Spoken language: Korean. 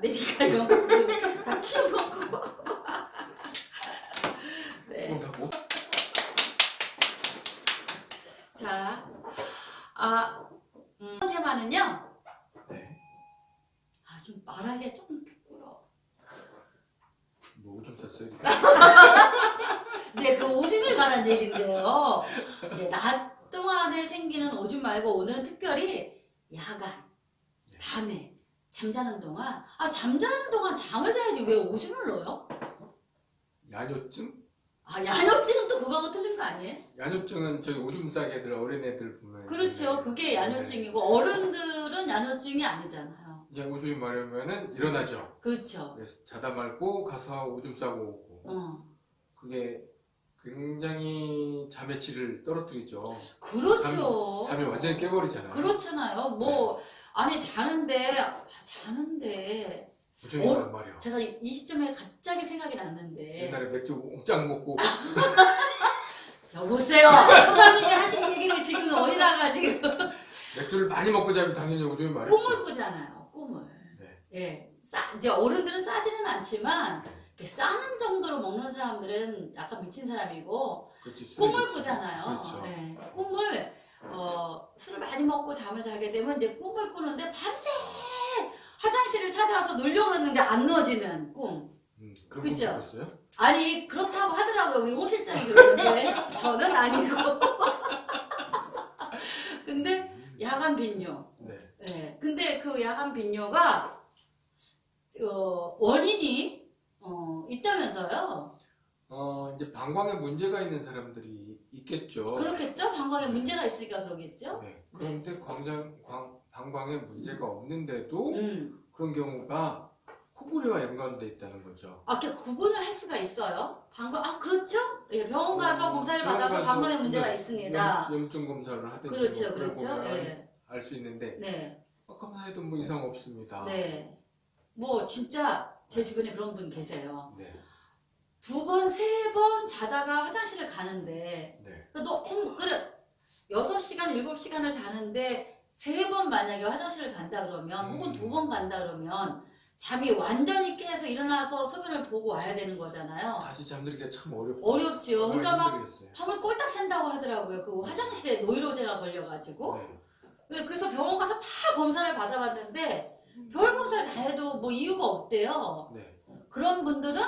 내니까 이런 것도 다 치워먹고. 네. 자, 아, 음, 테마는요. 네. 아, 좀 말하기가 조금 부끄러워. 뭐 오줌 쌌어요? 네, 그 오줌에 관한 얘기인데요. 예, 낮 동안에 생기는 오줌 말고 오늘은 특별히 야간, 밤에 잠자는 동안 아 잠자는 동안 잠을 자야지 왜 오줌을 넣어요? 야뇨증? 아 야뇨증은 또 그거하고 틀린 거 아니에요? 야뇨증은 저기 오줌 싸게 애들 어린애들 보면 그렇죠. 그게 야뇨증이고 어른들은 야뇨증이 아니잖아요. 이제 오줌이 마려우면은 일어나죠. 그렇죠. 그래서 자다 말고 가서 오줌 싸고 오고 어. 그게 굉장히 잠의 질을 떨어뜨리죠. 그렇죠. 잠 이 완전히 깨버리잖아요. 그렇잖아요. 뭐 아니 자는데 아, 자는데 어? 란 말이야. 제가 이 시점에 갑자기 생각이 났는데 옛날에 맥주 옹짝 먹고 여보세요 소장님이 하신 얘기를 지금 어디다가 지금 맥주를 많이 먹고 자면 당연히 오줌이 마렵죠. 꿈을 꾸잖아요 꿈을 네. 예 싸, 이제 어른들은 싸지는 않지만 이렇게 싸는 정도로 먹는 사람들은 약간 미친 사람이고 술이 꿈을. 꾸잖아요 그렇죠. 예, 꿈을 어, 많이 먹고 잠을 자게 되면 이제 꿈을 꾸는데 밤새 화장실을 찾아와서 누려고 했는데 안 넣어지는 꿈. 음, 꿨어요? 아니 그렇다고 하더라고요. 우리 홍 실장이 그러는데. 저는 아니고. 근데 야간 빈뇨. 네. 예. 근데 그 야간 빈뇨가 어, 원인이 어, 있다면서요? 어 이제 방광에 문제가 있는 사람들이 있겠죠. 그렇겠죠 방광에 문제가 있으니까 그러겠죠 네. 그런데 광장, 광, 방광에 문제가 없는데도 음. 그런 경우가 코골이와 연관돼 있다는 거죠. 아, 이렇게 구분을 할 수가 있어요 방광 아 그렇죠 예 병원 가서 어, 검사를 병원 받아서 가서 방광에 문제가 네, 있습니다 염, 염증 검사를 하든지 그렇죠 뭐 그렇죠 거면 예. 알수 있는데 네 어, 검사해도 뭐 이상 없습니다. 네. 뭐 진짜 제 주변에 그런 분 계세요. 네. 두 번, 세 번 자다가 화장실을 가는데 네. 너무 그래. 여섯 시간 일곱 시간을 자는데 세 번 만약에 화장실을 간다 그러면 혹은 음. 두번 간다 그러면 잠이 완전히 깨서 일어나서 소변을 보고 와야 되는 거잖아요. 다시 잠들기가 참 어렵죠. 어렵지요. 그러니까 막 힘들겠어요. 밤을 꼴딱 샌다고 하더라고요. 그 화장실에 노이로제가 걸려가지고. 네. 그래서 병원 가서 다 검사를 받아봤는데 별 검사를 다 해도 뭐 이유가 없대요. 네. 그런 분들은